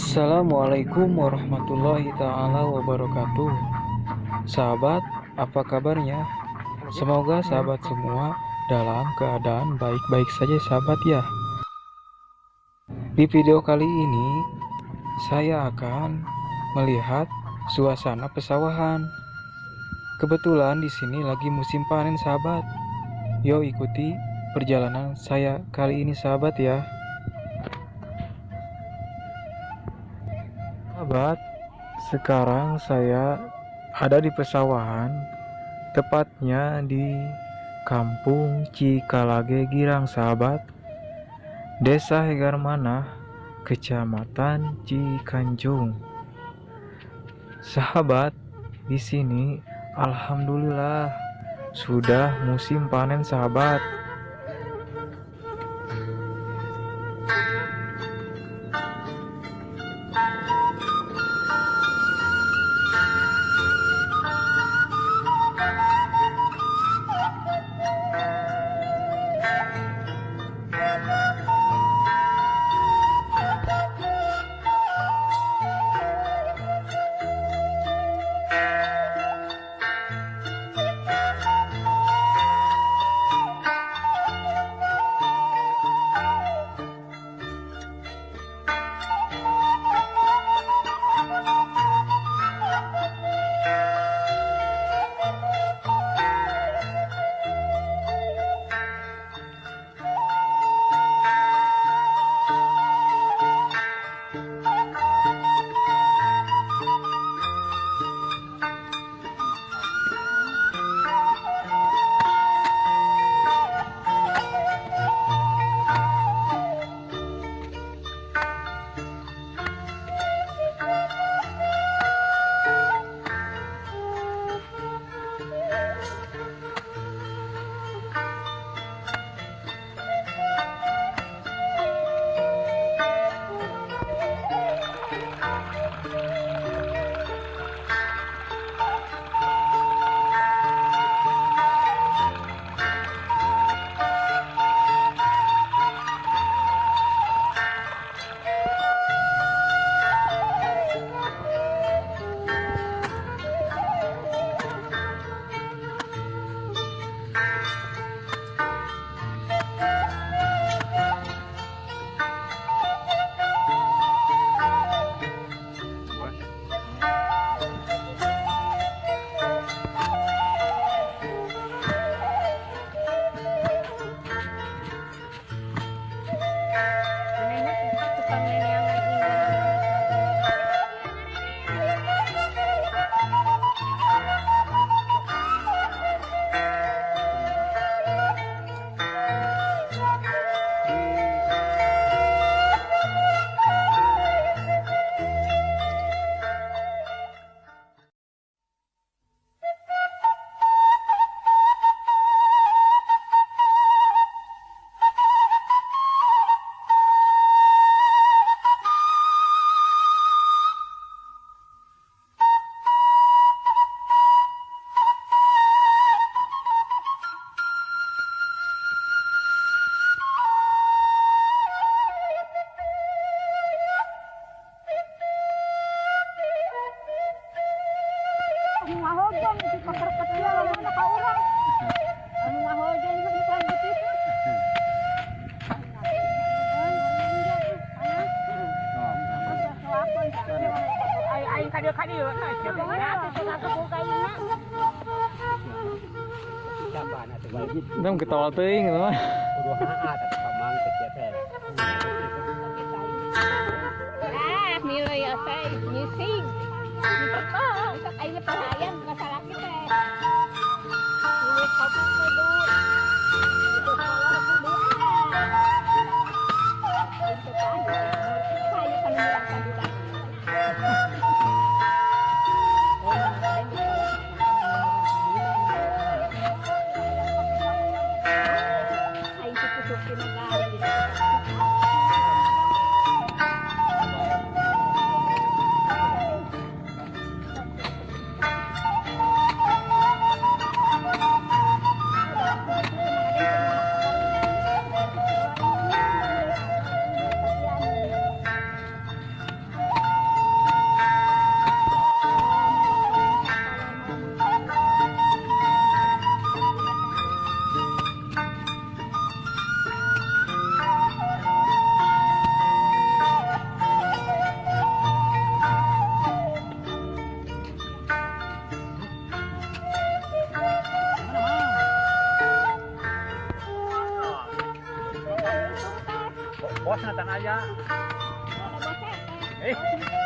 Assalamualaikum warahmatullahi taala wabarakatuh. Sahabat, apa kabarnya? Semoga sahabat semua dalam keadaan baik-baik saja sahabat ya. Di video kali ini saya akan melihat suasana pesawahan. Kebetulan di sini lagi musim panen sahabat. Yo ikuti perjalanan saya kali ini sahabat ya. Sahabat, sekarang saya ada di pesawahan, tepatnya di Kampung Cikalage Girang, sahabat. Desa Hegarmanah, Kecamatan Cikanjung. Sahabat, di sini alhamdulillah sudah musim panen, sahabat. Mahojan di pasar kecil mana kau orang? Kita gitu. Kudu haa Ini vos, Natanaya. Ah, ¿Eh?